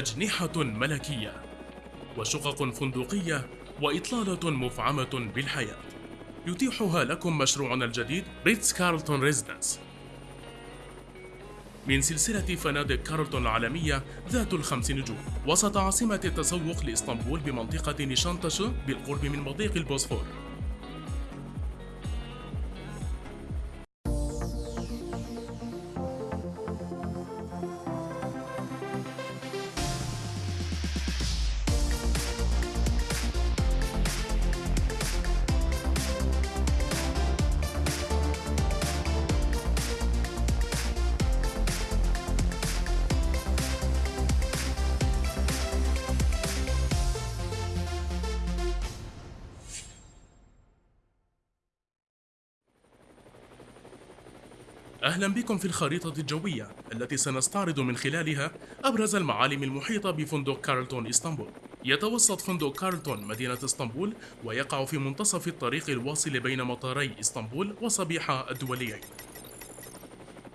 أجنحة ملكية وشقق فندقية وإطلالة مفعمة بالحياة. يتيحها لكم مشروعنا الجديد ريتز كارلتون ريزيدنس. من سلسلة فنادق كارلتون العالمية ذات الخمس نجوم وسط عاصمة التسوق لإسطنبول بمنطقة نيشانتاشو بالقرب من مضيق البوسفور. أهلا بكم في الخريطة الجوية التي سنستعرض من خلالها أبرز المعالم المحيطة بفندق كارلتون إسطنبول. يتوسط فندق كارلتون مدينة إسطنبول ويقع في منتصف الطريق الواصل بين مطاري إسطنبول وصبيحة الدوليين.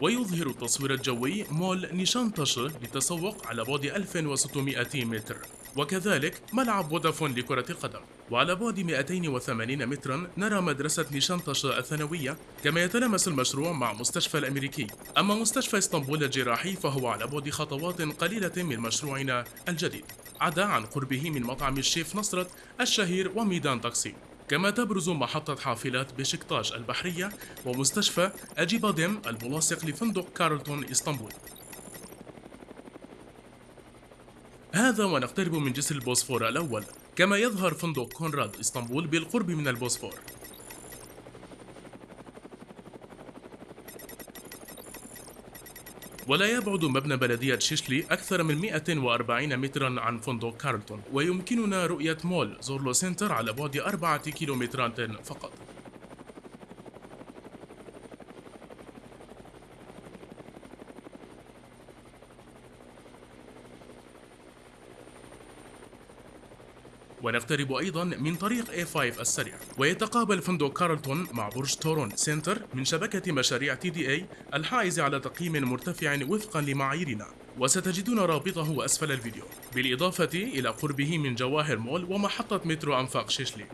ويظهر التصوير الجوي مول نيشانتاشو للتسوق على بعد 1600 متر وكذلك ملعب فودافون لكرة القدم وعلى بعد 280 مترا نرى مدرسة نيشانتاشو الثانوية كما يتلامس المشروع مع مستشفى الأمريكي. أما مستشفى إسطنبول الجراحي فهو على بعد خطوات قليلة من مشروعنا الجديد عدا عن قربه من مطعم الشيف نصرت الشهير وميدان تقسيم كما تبرز محطة حافلات بشكتاش البحرية ومستشفى أجيباديم الملاصق لفندق كارلتون إسطنبول. هذا ونقترب من جسر البوسفور الأول. كما يظهر فندق كونراد إسطنبول بالقرب من البوسفور. ولا يبعد مبنى بلدية شيشلي أكثر من 140 مترا عن فندق كارلتون ويمكننا رؤية مول زورلو سنتر على بعد أربعة كيلومترات فقط. ونقترب أيضا من طريق A5 السريع. ويتقابل فندق كارلتون مع برج تورون سنتر من شبكة مشاريع تي دي اي الحائز على تقييم مرتفع وفقا لمعاييرنا. وستجدون رابطه أسفل الفيديو. بالإضافة إلى قربه من جواهر مول ومحطة مترو أنفاق شيشلي.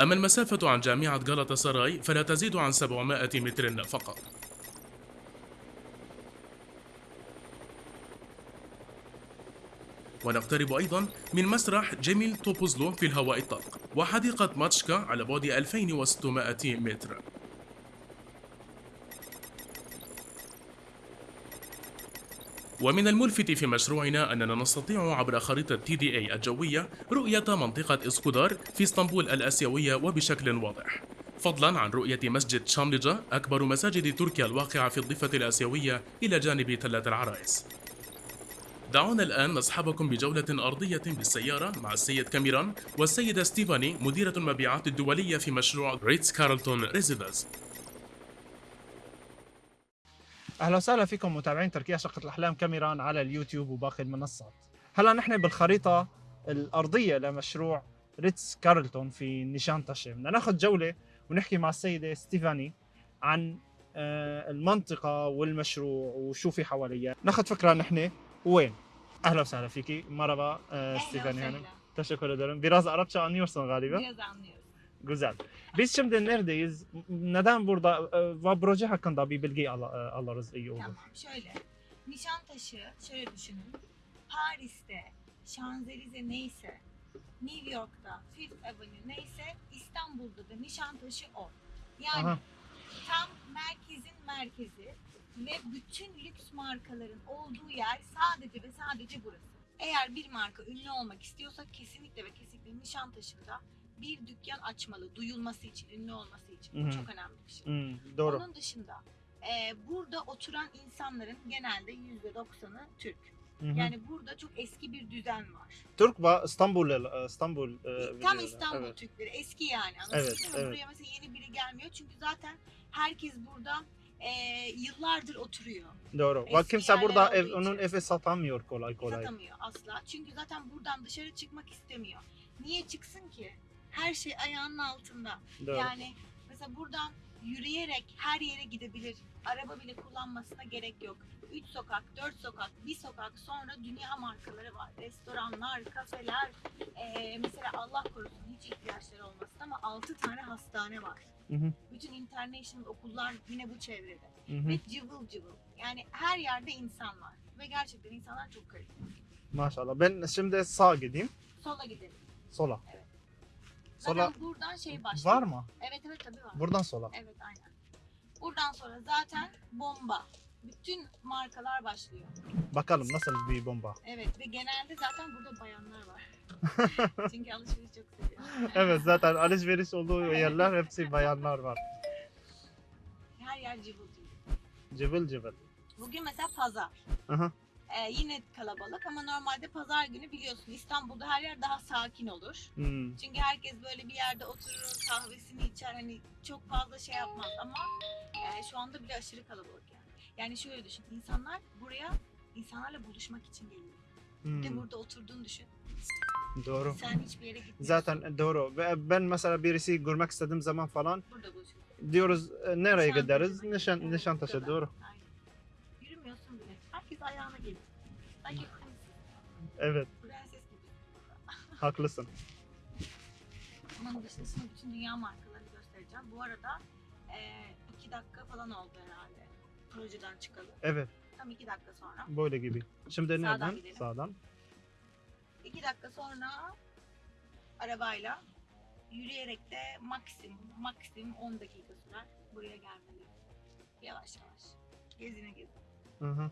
أما المسافة عن جامعة غلطة سراي فلا تزيد عن 700 متر فقط. ونقترب أيضا من مسرح جميل توبوزلو في الهواء الطلق وحديقة ماتشكا على بعد 2600 متر. ومن الملفت في مشروعنا أننا نستطيع عبر خريطة تي دي اي الجوية رؤية منطقة إسكودار في إسطنبول الآسيوية وبشكل واضح. فضلا عن رؤية مسجد شاملجة أكبر مساجد تركيا الواقعة في الضفة الآسيوية إلى جانب تلة العرايس. دعونا الآن نصحبكم بجولة أرضية بالسيارة مع السيد كاميران والسيدة ستيفاني مديرة المبيعات الدولية في مشروع ريتز كارلتون ريزيدنس. أهلا وسهلا فيكم متابعين تركيا شقة الأحلام كاميران على اليوتيوب وباقي المنصات. هلا نحن بالخريطة الأرضية لمشروع ريتز كارلتون في نيشان تاشي، بدنا ناخذ جولة ونحكي مع السيدة ستيفاني عن آه، المنطقة والمشروع وشو في حواليها، ناخذ فكرة نحن وين. أهلا وسهلا فيكي، مرحبا آه، Stefani Hanım. Teşekkür ederim. Biraz Arapça anlıyorsun galiba. Biraz anlıyoruz. Güzel. Biz şimdi neredeyiz? Neden burada? Ve proje hakkında bir bilgi al- e, alırız iyi olur. Tamam şöyle. Nişantaşı şöyle düşünün. Paris'te Şanzelize neyse, New York'ta Fifth Avenue neyse İstanbul'da da Nişantaşı o. Yani Aha. tam merkezin merkezi ve bütün lüks markaların olduğu yer sadece ve sadece burası. Eğer bir marka ünlü olmak istiyorsa kesinlikle ve kesinlikle Nişantaşı'nda bir dükkan açmalı. Duyulması için, ünlü olması için. Bu Hı hı. çok önemli bir şey. Hmm, doğru. Onun dışında e, burada oturan insanların genelde %90'ı Türk. Hı hı. Yani burada çok eski bir düzen var. Türk ve İstanbul e, İstanbul e, Tam biliyorlar. İstanbul Evet. Türkleri eski yani. Anladın Evet, mı? evet. Buraya mesela yeni biri gelmiyor çünkü zaten herkes burada e, yıllardır oturuyor. Doğru. Ve Eski kimse yerler burada olduğu ev, için. onun evi satamıyor kolay kolay. Satamıyor asla. Çünkü zaten buradan dışarı çıkmak istemiyor. Niye çıksın ki? Her şey ayağının altında. Doğru. Yani mesela buradan yürüyerek her yere gidebilir. Araba bile kullanmasına gerek yok. 3 sokak, 4 sokak, bir sokak sonra dünya markaları var. Restoranlar, kafeler. Ee, mesela Allah korusun hiç ihtiyaçları olmasın ama 6 tane hastane var. Hı hı, Bütün international okullar yine bu çevrede. hı hı. Ve cıvıl cıvıl. Yani her yerde insan var. Ve gerçekten insanlar çok karizmatik. Maşallah. Ben şimdi sağ gideyim. Sola gidelim. Sola. Zaten Sola buradan şey başlıyor. var mı? Evet evet tabii var. Buradan sola. Evet aynen. Buradan sonra zaten bomba. Bütün markalar başlıyor. Bakalım nasıl bir bomba. Evet ve genelde zaten burada bayanlar var. Çünkü alışveriş çok seviyor. Evet zaten alışveriş olduğu yerler hepsi bayanlar var. Her yer cıvıl cıvıl. Cıvıl cıvıl. Bugün mesela pazar. Aha. Ee, yine kalabalık ama normalde pazar günü biliyorsun İstanbul'da her yer daha sakin olur. Hmm. Çünkü herkes böyle bir yerde oturur, kahvesini içer hani çok fazla şey yapmaz ama e, şu anda bile aşırı kalabalık yani. Yani şöyle düşün, insanlar buraya insanlarla buluşmak için geliyor. Bir de Hmm. burada oturduğunu düşün. Doğru. Sen hiçbir yere gitmiyorsun. Zaten doğru. Ve ben mesela birisi görmek istediğim zaman falan burada buluşuyorsun. diyoruz e, nereye Nişantaşı gideriz? Nişan, Evet, Nişantaşı doğru. Aynen. Yürümüyorsun bile. Herkes ayağına. Evet Prenses gibi. haklısın. Onun dışında bütün dünya markalarını göstereceğim. Bu arada e, iki dakika falan oldu herhalde. Projeden çıkalı. Evet Tam iki dakika sonra. böyle gibi. Şimdi Sağdan nereden? gidelim. Sağdan. İki dakika sonra arabayla yürüyerek de maksimum maksimum 10 dakika sürer buraya gelmeli. Yavaş yavaş. Gezine gezine. Hı hı.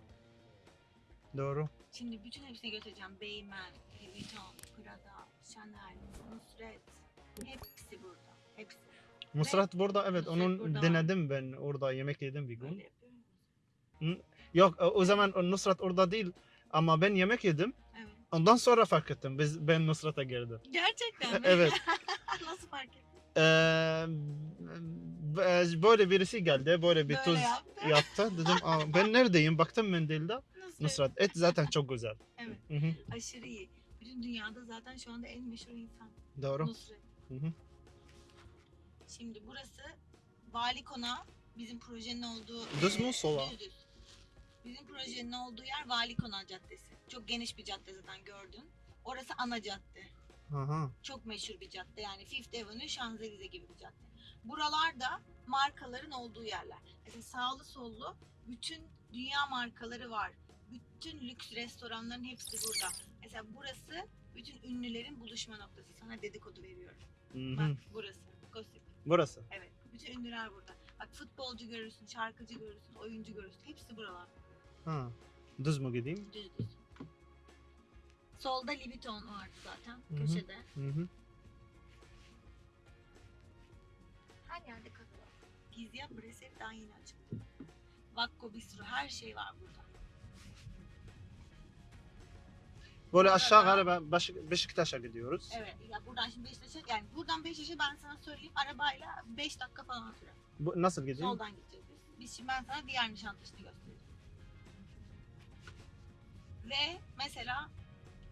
Doğru. Şimdi bütün hepsini göstereceğim. Beymen, Louis Vuitton, Prada, Chanel, Nusret. Hepsi burada. Hepsi. Nusret burada evet Nusret onun burada var. denedim ben orada yemek yedim bir gün. Yok o zaman Nusret orada değil ama ben yemek yedim. Evet. Ondan sonra fark ettim. Biz ben Nusret'e girdim. Gerçekten mi? evet. Nasıl fark ettin? Ee, böyle birisi geldi böyle bir Böyle tuz yaptı. Dedim Aa, ben neredeyim baktım mendilde. Nusret. Nusret et zaten çok güzel. Evet. Hı hı. Aşırı iyi. Bütün dünyada zaten şu anda en meşhur insan. Doğru. Nusret. Hı hı. Şimdi burası Vali Konağı. Bizim projenin olduğu... Düz mü, e, sola? Düz düz. Bizim projenin olduğu yer Vali Konağı Caddesi. Çok geniş bir cadde zaten gördün. Orası ana cadde. Aha. Çok meşhur bir cadde yani Fifth Avenue, Şanzelize gibi bir cadde. Buralarda markaların olduğu yerler. Mesela sağlı sollu bütün dünya markaları var. Bütün lüks restoranların hepsi burada. Mesela burası bütün ünlülerin buluşma noktası. Sana dedikodu veriyorum. Hı hı. Bak burası. Gossip. Burası. Evet. Bütün ünlüler burada. Bak futbolcu görürsün, şarkıcı görürsün, oyuncu görürsün. Hepsi buralar. Ha. Düz mü gideyim? Düz düz. Solda Louis Vuitton vardı zaten Hı hı. köşede. Hı hı. Her yerde kafe var. Breset daha yeni açıldı. Vakko Bistro her şey var burada. Böyle aşağı galiba Baş- Beşiktaş'a gidiyoruz. Evet ya buradan şimdi Beşiktaş'a yani buradan Beşiktaş'a ben sana söyleyeyim arabayla 5 dakika falan sürer. Bu, nasıl gideyim? Soldan gideceğiz biz. Biz şimdi ben sana diğer Nişantaşı'nı göstereceğim. Ve mesela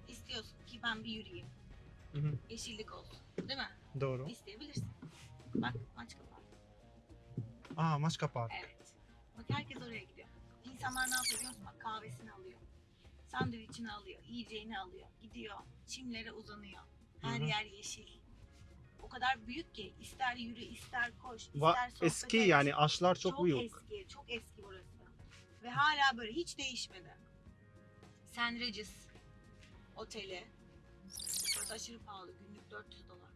istiyorsun ki ben bir yürüyeyim. Hı hı. Yeşillik olsun. Değil mi? Doğru. İsteyebilirsin. Bak maç kapağı. Aa Maçka Park. Evet. Bak herkes oraya gidiyor. İnsanlar ne yapıyor biliyor musun? Bak kahvesini alıyor. Sandviçini alıyor. Yiyeceğini alıyor. Gidiyor. Çimlere uzanıyor. Her Hı hı. yer yeşil. O kadar büyük ki ister yürü ister koş ister Va- sohbet eski et. yani ağaçlar çok, çok büyük. eski. Çok eski burası. Ve hala böyle hiç değişmedi. St. Regis oteli. Burası aşırı pahalı. Günlük 400 dolar.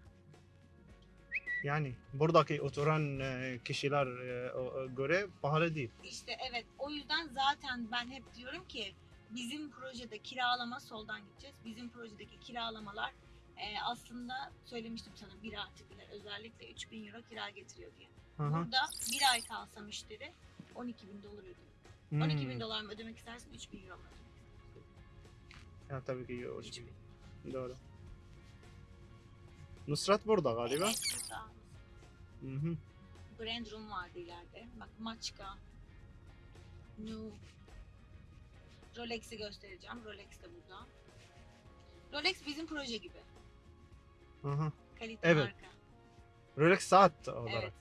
Yani buradaki oturan e, kişiler e, o göre pahalı değil. İşte evet o yüzden zaten ben hep diyorum ki bizim projede kiralama soldan gideceğiz. Bizim projedeki kiralamalar e, aslında söylemiştim sana bir artı birler özellikle 3000 euro kira getiriyor diye. Hı hı. Burada bir ay kalsa müşteri 12 bin dolar ödüyor. Hmm. 12 bin dolar mı ödemek istersin 3000 euro mu ödemek Ya, tabii ki yok. istersin? 3000. Doğru. Nusrat burada galiba. Evet, burada. Hı hı. Grand Room vardı ileride. Bak Maçka. Nu. Rolex'i göstereceğim. Rolex de burada. Rolex bizim proje gibi. Hı hı. Kalite Evet. marka. Rolex saat olarak. Evet.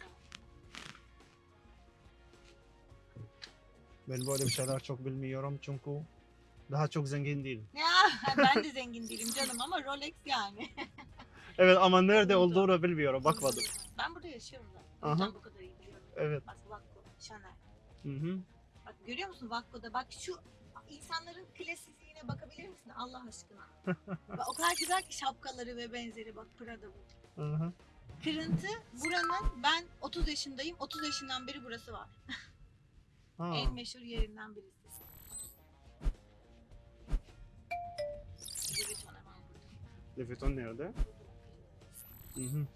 Ben böyle bir şeyler çok bilmiyorum çünkü daha çok zengin değilim. Ya ben de zengin değilim canım ama Rolex yani. Evet ama nerede olduğunu bilmiyorum. Bakmadım. Ben burada yaşıyorum. O Aha. bu kadar iyi biliyorum. Evet. Bak Vakko, Chanel. Hı hı. Bak görüyor musun Vakko'da? Bak şu insanların klasizliğine bakabilir misin Allah aşkına? Bak, o kadar güzel ki şapkaları ve benzeri bak Prada bu. Hı hı. Kırıntı buranın ben 30 yaşındayım. 30 yaşından beri burası var. Ha. En meşhur yerinden birisi. Vuitton nerede? Hı hı.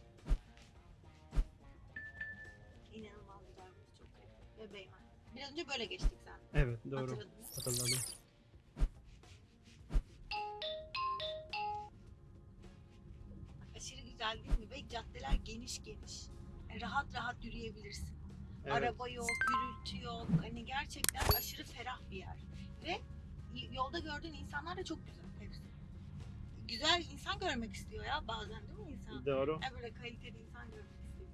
İnanılmaz güzel burası çok garip. Beymen. Biraz önce böyle geçtik sen. Evet doğru. Hatırladınız. Hatırladım. Aşırı güzel değil mi? Ve caddeler geniş geniş. Yani rahat rahat yürüyebilirsin. Evet. Araba yok, gürültü yok. Hani gerçekten aşırı ferah bir yer. Ve yolda gördüğün insanlar da çok güzel hepsi. Güzel insan görmek istiyor ya bazen değil mi insan? Doğru. Ya böyle kaliteli insan görmek istiyor.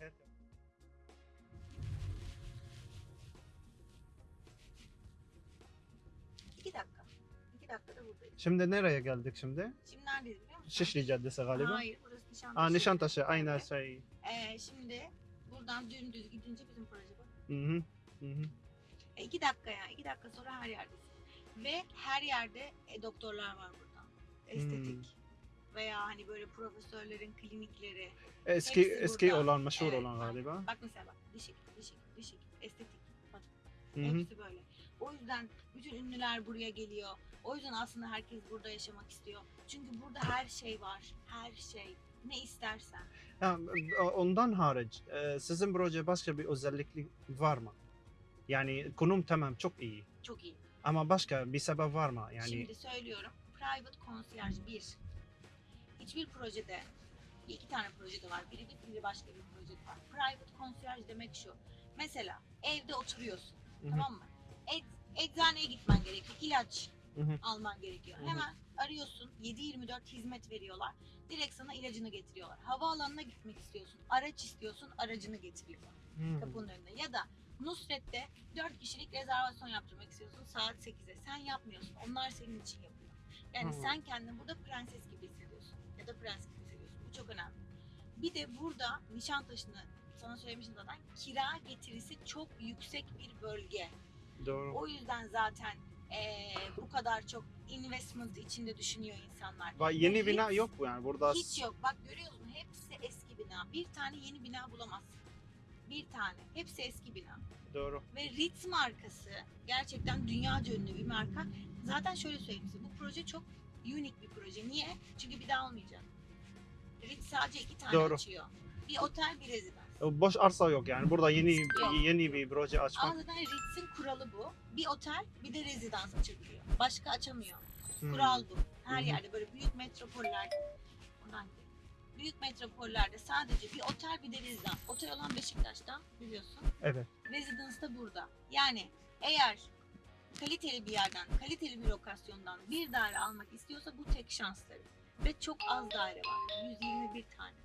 Evet. İki dakika. İki dakikada buradayız. Şimdi nereye geldik şimdi? Şimdi neredeyiz biliyor musun? Şişli Caddesi galiba. Hayır burası Nişantaşı. Aa Nişantaşı aynı Evet. şey. Ee, şimdi buradan dümdüz gidince bizim proje bak. Hı hı. Hı hı. E, iki dakika ya. iki dakika sonra her yerdesin. Ve her yerde e, doktorlar var burada. Estetik. Hmm. Veya hani böyle profesörlerin klinikleri. Eski Hepsi eski burada. olan meşhur Evet, olan galiba. Bak mesela bak. Diş hekimi, diş hekimi, diş hekimi. Estetik. Bak Hı hı. hepsi böyle. O yüzden bütün ünlüler buraya geliyor. O yüzden aslında herkes burada yaşamak istiyor. Çünkü burada her şey var. Her şey. Ne istersen. Ya, ondan hariç e, sizin proje başka bir özellikli var mı? Yani konum tamam çok iyi. Çok iyi. Ama başka bir sebep var mı? Yani Şimdi söylüyorum. Private concierge bir. Hiçbir projede iki tane projede var. Biri bir, biri başka bir projede var. Private concierge demek şu. Mesela evde oturuyorsun. Hı hı. Tamam mı? Et, eczaneye gitmen gerekiyor. ilaç Hı hı. alman gerekiyor. Hı hı. Hemen arıyorsun. 7-24 hizmet veriyorlar. Direkt sana ilacını getiriyorlar. Havaalanına gitmek istiyorsun. Araç istiyorsun. Aracını getiriyorlar Hı. kapının önüne. Ya da Nusret'te 4 kişilik rezervasyon yaptırmak istiyorsun saat 8'e. Sen yapmıyorsun. Onlar senin için yapıyor. Yani Hı. sen kendini burada prenses gibi. Ya da prens gibi. Bu çok önemli. Bir de burada Nişantaşı'nı sana söylemiştim zaten kira getirisi çok yüksek bir bölge. Doğru. O yüzden zaten eee, bu kadar çok investment içinde düşünüyor insanlar. Va- Yeni Hiç- bina yok bu yani burada. Hiç yok. Bak görüyorsun hepsi eski bina. Bir tane yeni bina bulamazsın. Bir tane. Hepsi eski bina. Doğru. Ve Ritz markası gerçekten dünyaca ünlü bir marka. Zaten şöyle söyleyeyim size. Bu proje çok unik bir proje. Niye? Çünkü bir daha olmayacak. Ritz sadece iki tane Doğru. açıyor. Bir otel bir rezidans. Boş arsa yok yani. Burada yeni yeni bir proje Ama açmak. zaten Ritz'in kuralı bu. Bir otel bir de rezidans açabiliyor. Başka açamıyor. Hmm. Kural bu. Her hı. yerde böyle büyük metropollerde gidelim. Büyük metropollerde sadece bir otel bir de rezidans. Otel olan Beşiktaş'ta biliyorsun. Evet. Rezidans da burada. Yani eğer kaliteli bir yerden, kaliteli bir lokasyondan bir daire almak istiyorsa bu tek şansları. Ve çok az daire var. 121 tane.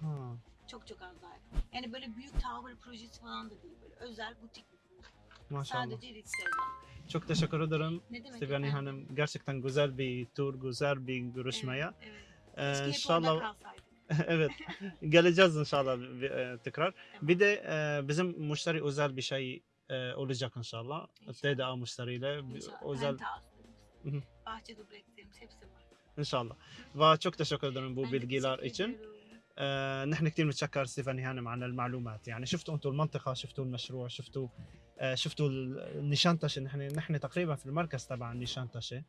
Ha. Çok çok az daire. Yani böyle büyük tower projesi falan da değil. Böyle özel butik. Maşallah. Sadece Ritz'e özel. Çok teşekkür ederim. Ne demek efendim? Hanım gerçekten güzel bir tur, güzel bir görüşmeye. Evet, evet. Ee, inşallah evet geleceğiz inşallah e, tekrar. Tamam. Bir de e, bizim müşteri özel bir şey olacak inşallah. İnşallah. TDA müşteriyle İnşallah. özel Penthouse'larımız, Hı hı. bahçe dublekslerimiz hepsi var. inşallah. Ve çok teşekkür ederim bu Ben bilgiler için. آه نحن كثير متشكر ستيفاني هانم عن المعلومات يعني شفتوا أنتم المنطقة شفتوا المشروع شفتوا آه شفتوا النيشانتشه نحن نحن تقريبا في المركز تبع النيشانتشه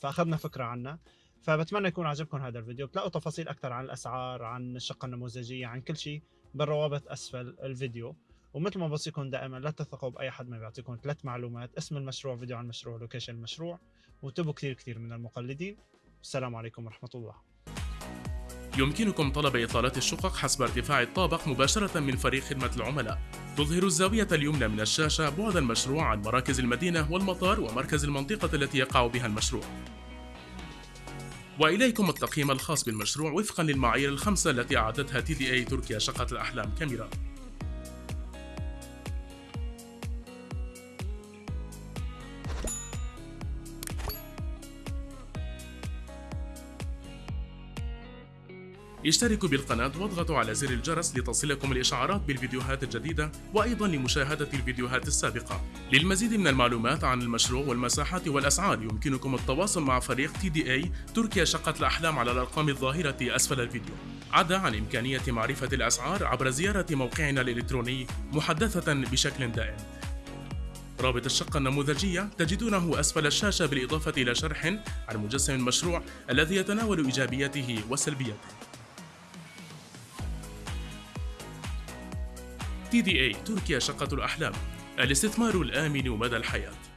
فأخذنا فكرة عنها فبتمنى يكون عجبكم هذا الفيديو بتلاقوا تفاصيل أكثر عن الأسعار عن الشقة النموذجية عن كل شيء بالروابط أسفل الفيديو ومثل ما بوصيكم دائما لا تثقوا بأي حد ما بيعطيكم ثلاث معلومات اسم المشروع فيديو عن المشروع لوكيشن المشروع وانتبهوا كثير كثير من المقلدين السلام عليكم ورحمة الله يمكنكم طلب إطلالات الشقق حسب ارتفاع الطابق مباشرة من فريق خدمة العملاء. تظهر الزاوية اليمنى من الشاشة بعد المشروع عن مراكز المدينة والمطار ومركز المنطقة التي يقع بها المشروع. وإليكم التقييم الخاص بالمشروع وفقا للمعايير الخمسة التي أعدتها تي دي اي تركيا شقة الأحلام كاميرا اشتركوا بالقناة واضغطوا على زر الجرس لتصلكم الإشعارات بالفيديوهات الجديدة وأيضا لمشاهدة الفيديوهات السابقة. للمزيد من المعلومات عن المشروع والمساحات والأسعار يمكنكم التواصل مع فريق اي تركيا شقة الأحلام على الأرقام الظاهرة أسفل الفيديو. عدا عن إمكانية معرفة الأسعار عبر زيارة موقعنا الإلكتروني محدثة بشكل دائم. رابط الشقة النموذجية تجدونه أسفل الشاشة بالإضافة إلى شرح عن مجسم المشروع الذي يتناول إيجابياته وسلبياته. تي دي اي تركيا شقة الأحلام. الاستثمار الآمن مدى الحياة.